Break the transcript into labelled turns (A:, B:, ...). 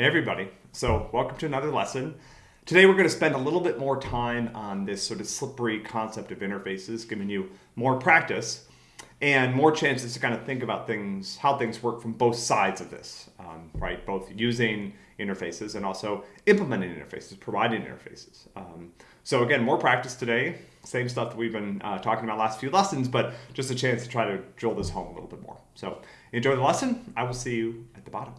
A: Hey everybody, so welcome to another lesson. Today we're going to spend a little bit more time on this sort of slippery concept of interfaces, giving you more practice and more chances to kind of think about things, how things work from both sides of this, um, right? Both using interfaces and also implementing interfaces, providing interfaces. Um, so again, more practice today, same stuff that we've been uh, talking about last few lessons, but just a chance to try to drill this home a little bit more. So enjoy the lesson. I will see you at the bottom.